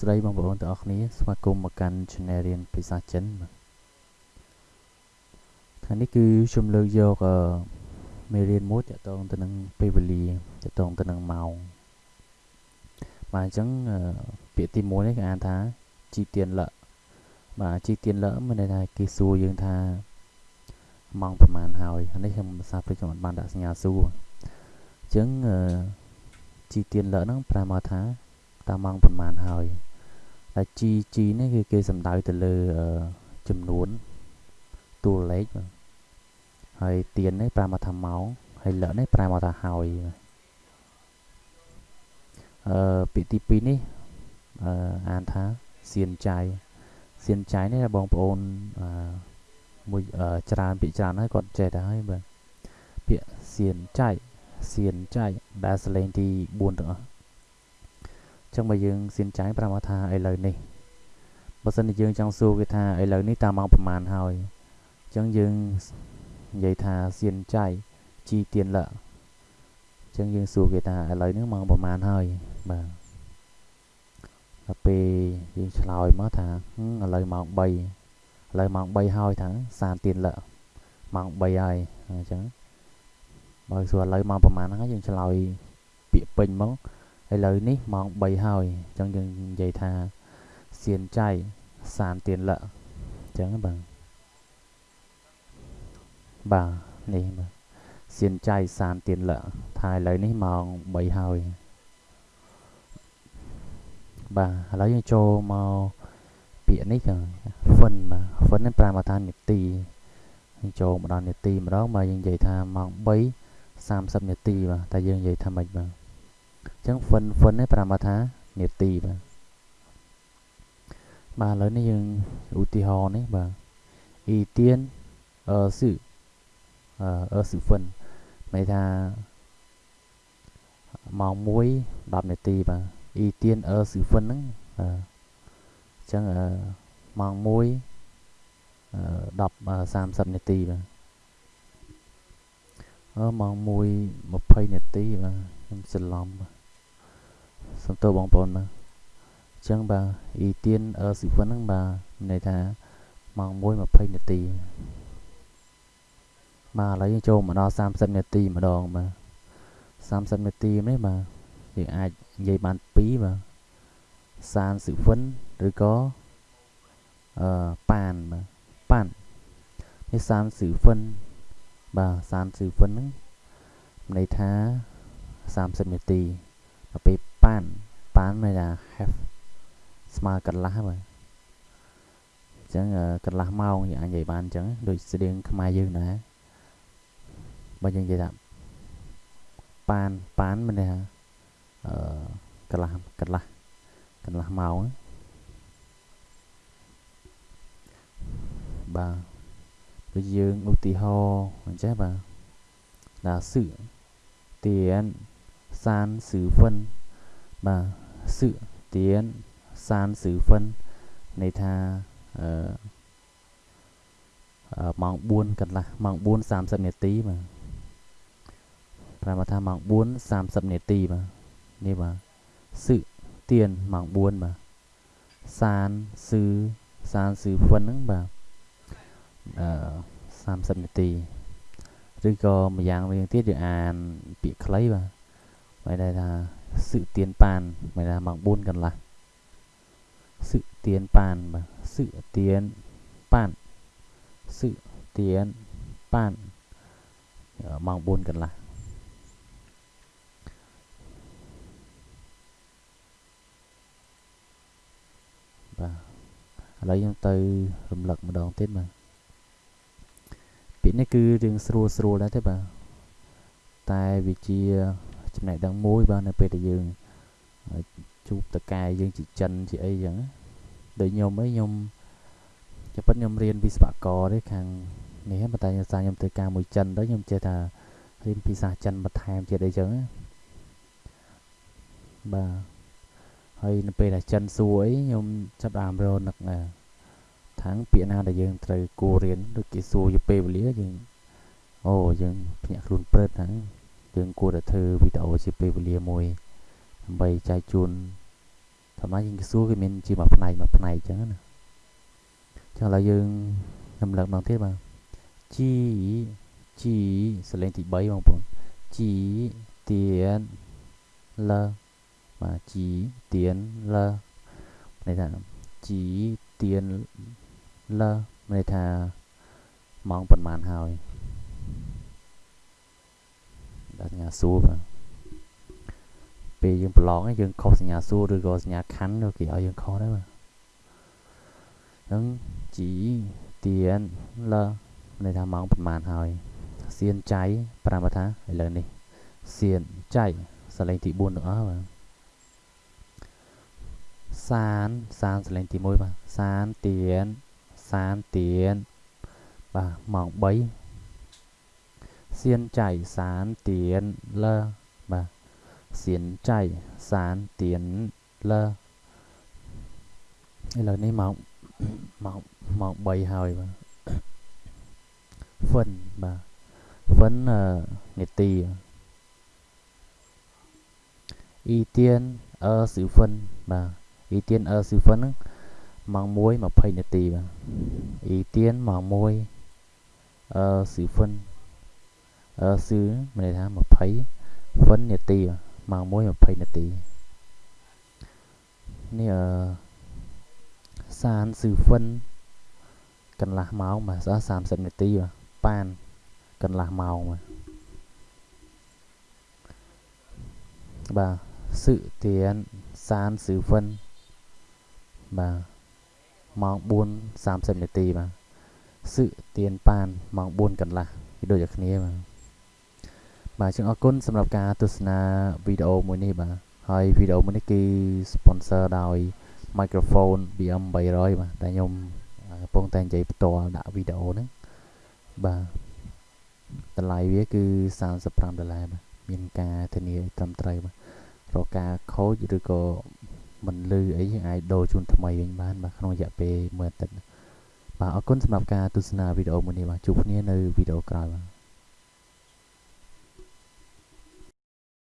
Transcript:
ស្តីបងប្អូនទាំងអស់គ្នាស្វាគមន៍មកកាន់ Channel រៀនភាសាចិនបាទថ្ងៃនេះគឺខ្ញុំលើកយកមេរៀនមួយតកតងទៅនឹងពេលវេលាតកតងទៅនឹងម៉ោងបាទអញ្ចឹងពាក្យទី1នេះគេអានថាជីទៀនលៈបាទជីទៀនលៈមានន័យថាគេសួរយើងថាម៉ោងប្រហែលហើយនេះខ្ញុំភាសាព្រឹកខ្ញុំអត់បានដាក់សញ្ញាសួរអញ្ចឹងជីទៀនលៈហ្នឹងប្រែមកថាតើម៉ោងប្រហែលហើយ ហើយ G G នេះគឺគេសំដៅទៅលើចំនួនតួលេខបាទហើយទៀននេះប្រែមកថាម៉ោងហើយលនេះប្រែមកថាហើយអឺពាក្យទី2នេះអឺអានថាសៀនចាយសៀនចាយនេះបងប្អូនអឺមួយច្រើនពាក្យច្រើនហើយគាត់ចេះដែរហើយបាទពាក្យសៀនចាយសៀនចាយដែលសលេងទី4ទាំងអស់ ចឹងបើយើងសៀនចាយប្រាប់មកថាឥឡូវនេះបើសិនជាយើងចង់សួរគេថាឥឡូវនេះតើម៉ោងប្រហែលហើយចឹងយើងនិយាយថាសៀនចៃជីទៀនលអញ្ចឹងយើងសួរគេថាឥឡូវនេះម៉ោងប្រហែលហើយបាទដល់ពេលយើងឆ្លើយមកថាឥឡូវម៉ោង3ឥឡូវម៉ោង3ហើយថាសានទៀនលម៉ោង3ហើយអញ្ចឹងបើសួរឥឡូវម៉ោងប្រហែលហ្នឹងយើងឆ្លើយពាក្យពេញមក ឥឡូវនេះម៉ោង3ហើយអញ្ចឹងយើងនិយាយថាសៀនចៃសានទៀនលអញ្ចឹងបាទបាទនេះបាទសៀនចៃសានទៀនលៈថាឥឡូវនេះម៉ោង3ហើយបាទឥឡូវយើងចូលមកពាក្យនេះចឹង fun បាទ fun នេះប្រើមកថានាទីយើងចូលមកដល់នាទីម្ដងបាទយើងនិយាយថាម៉ោង3 30នាទីបាទតែយើងនិយាយថាម៉េចបាទ អញ្ចឹង fun fun នេះប្រើមកថានាទីបាទបាទឥឡូវនេះយើងឧទាហរណ៍នេះបាទអ៊ីទៀនអឺស៊ឺអឺស៊ីហ្វិនន័យថាម៉ោង1 10នាទីបាទអ៊ីទៀនអឺស៊ីហ្វិនហ្នឹងអញ្ចឹងម៉ោង1 10 30នាទីបាទអឺម៉ោង1 20នាទីបាទខ្ញុំច្រឡំបាទ សំទោសបងប្អូនបាទអញ្ចឹងបាទអ៊ីទៀនអឺស៊ីហ្វិនហ្នឹងបាទន័យថាម៉ោង1 20នាទីបាទឥឡូវយើងចូលមកដល់30នាទីម្ដងបាទ30នាទីនេះបាទយើងអាចនិយាយបាន2បាទសានស៊ីហ្វិនឬក៏អឺប៉ានបាទប៉ាននេះសានស៊ីហ្វិនបាទសានស៊ីហ្វិនហ្នឹងន័យថា30នាទីដល់ពេល ប៉ានប៉ានន័យថា half ស្មើកន្លះបាទអញ្ចឹងកន្លះម៉ោងយើងអាចនិយាយបានអញ្ចឹងដូចស្តៀងខ្មែរយើងដែរបើយើងនិយាយថាប៉ានប៉ានមានន័យថាអឺកន្លះកន្លះកន្លះម៉ោងបាទដូចយើងឧទាហរណ៍អញ្ចឹងបាទដល់សឺទៀនសានសឺហ្វិន បាទសឺទៀនសានសឺហ្វិនន័យថាអឺម៉ោង4កន្លះម៉ោង4 30នាទីបាទប្រាប់ថាម៉ោង4 30នាទីបាទនេះបាទសឺទៀនម៉ោង4បាទសានសឺសានសឺហ្វិនហ្នឹងបាទអឺ30នាទីឬក៏ម្យ៉ាងវិញទៀតយើងអានពាក្យខ្លីបាទមានន័យថាសឺទៀនប៉ានមានន័យថា ម៉ោង4កន្លះសឺទៀនប៉ានបាទសឺទៀនប៉ានសឺទៀនប៉ានម៉ោង4កន្លះបាទឥឡូវខ្ញុំទៅរំលឹកម្ដងទៀតបាទពាក្យនេះគឺរឿងស្រួលស្រួលដែរទេបាទតែវាជា ចំណេះដឹងមួយបាទនៅពេលដែលយើងជួបតកែយើងជាចិនជាអីចឹងដូចខ្ញុំអីខ្ញុំជាពិតខ្ញុំរៀនវិស្វករទេខាងនេះប៉ុន្តែខ្ញុំសារខ្ញុំធ្វើការមួយចិនទៅខ្ញុំចេះថារៀនភាសាចិនបន្ថែមទៀតអីចឹងបាទហើយនៅពេលដែលចិនសួរអីខ្ញុំចាប់ដើមរនឹកថាងពាក្យណាដែលយើងត្រូវគួររៀនដូចគេសួរយពេលវេលាយើងអូយើងភ្ញាក់ខ្លួនព្រឹតហ្នឹង យើងគួរតែធ្វើវីដេអូជាពេលវេលាមួយដើម្បីចែកជូនធម្មតាយើងសួរគេមានជាមួយផ្នែកមួយផ្នែកអញ្ចឹងណាចឹងឥឡូវយើងរំលឹកម្ដងទៀតបាទជីជីសលេងទី3បងប្អូនជីទៀនលបាទជីទៀនលន័យថាជីទៀនលន័យថាម៉ោងប៉ុន្មានហើយ ដល់សញ្ញាសួរបាទពេលយើងប្រឡងយើងខុសសញ្ញាសួរឬក៏សញ្ញាខណ្ឌគេឲ្យយើងខុសដែរបាទហ្នឹងជីទៀនលន័យថាម៉ោងប៉ុន្មានហើយសៀនចៃប្រាំថាឥឡូវនេះសៀនចៃសលេងទី4ទាំងអស់បាទសានសានសលេងទី1បាទសានទៀនសានទៀនបាទម៉ោង3 សៀនចៃសានទៀនលបាទសៀនចៃសានទៀនលឥឡូវនេះម៉ោងម៉ោងម៉ោង3ហើយបាទ phân បាទ phân នាទី ưu tiên ở sự phân បាទ ưu tiên ở sự phân ហ្នឹងម៉ោង1 20នាទីបាទ ưu tiên ម៉ោង1អឺ sự phân អឺ sự មានន័យថា20 phân នាទីបាទម៉ោង1 20នាទីនេះអឺសាន sự phân កន្លះម៉ោងបាទស្អស់30នាទីបាទប៉ានកន្លះម៉ោងបាទបាទសឹទៀនសានសឺវិនបាទម៉ោង4:30នាទីបាទសឹទៀនប៉ានម៉ោង4កន្លះគឺដូចតែគ្នាបាទ បាទចឹងអរគុណសម្រាប់ការទស្សនាវីដេអូមួយនេះបាទហើយវីដេអូមួយនេះគឺ sponsor ដោយ microphone BM 300បាទដែលខ្ញុំកំពុងតែនិយាយផ្ទាល់ដាក់វីដេអូហ្នឹងបាទតម្លៃវាគឺ35ដុល្លារបាទមានការធានាត្រឹមត្រូវបាទរកការខូចឬក៏មិនលឺអីយើងអាចដូរជូនថ្មីវិញបានបាទក្នុងរយៈពេលមួយអាទិត្យបាទអរគុណសម្រាប់ការទស្សនាវីដេអូមួយនេះបាទជួបគ្នានៅវីដេអូក្រោយបាទ